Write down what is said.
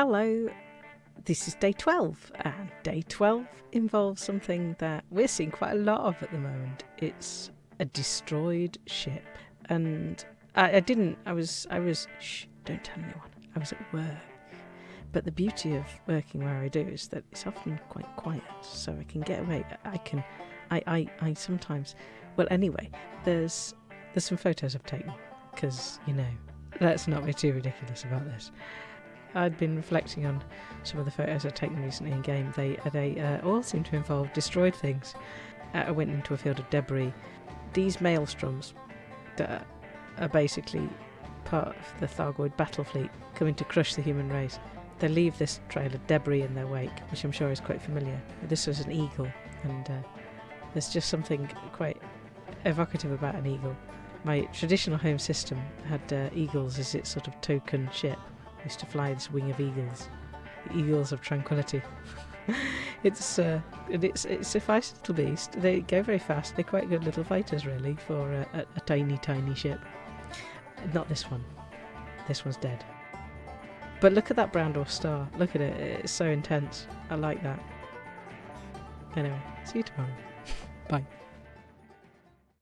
Hello, this is day 12, and day 12 involves something that we're seeing quite a lot of at the moment. It's a destroyed ship. And I, I didn't, I was, I was, shh, don't tell anyone. I was at work. But the beauty of working where I do is that it's often quite quiet, so I can get away. I can, I, I, I sometimes, well, anyway, there's, there's some photos I've taken, because, you know, let's not be too ridiculous about this. I'd been reflecting on some of the photos I'd taken recently in game. They they uh, all seem to involve destroyed things. Uh, I went into a field of debris. These maelstroms that are basically part of the Thargoid battle fleet coming to crush the human race. They leave this trail of debris in their wake, which I'm sure is quite familiar. This was an eagle, and uh, there's just something quite evocative about an eagle. My traditional home system had uh, eagles as its sort of token ship, used to fly this wing of eagles, the eagles of tranquility. it's uh, it's it's a feisty little beast. They go very fast. They're quite good little fighters, really, for a, a, a tiny, tiny ship. Not this one. This one's dead. But look at that brown dwarf star. Look at it. It's so intense. I like that. Anyway, see you tomorrow. Bye.